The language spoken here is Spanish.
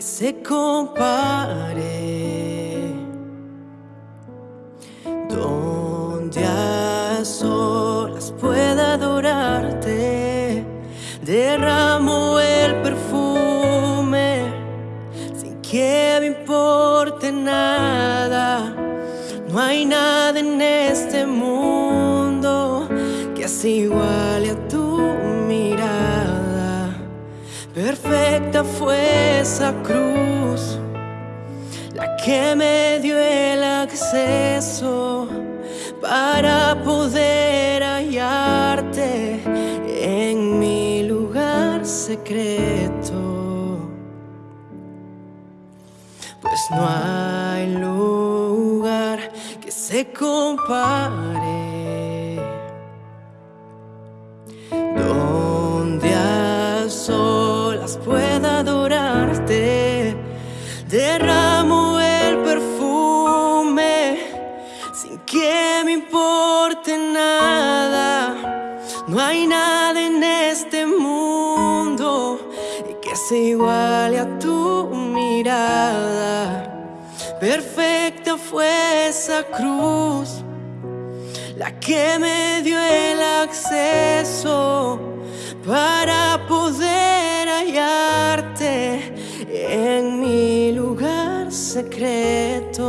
se compare. Donde a solas pueda adorarte, derramo el perfume sin que me importe nada. No hay nada en este mundo que iguale a tu mirada. Perfecta fue esa cruz, la que me dio el acceso para poder hallarte en mi lugar secreto. Pues no hay lugar que se compare. Derramo el perfume sin que me importe nada. No hay nada en este mundo que se iguale a tu mirada. Perfecta fue esa cruz, la que me dio el acceso para secreto.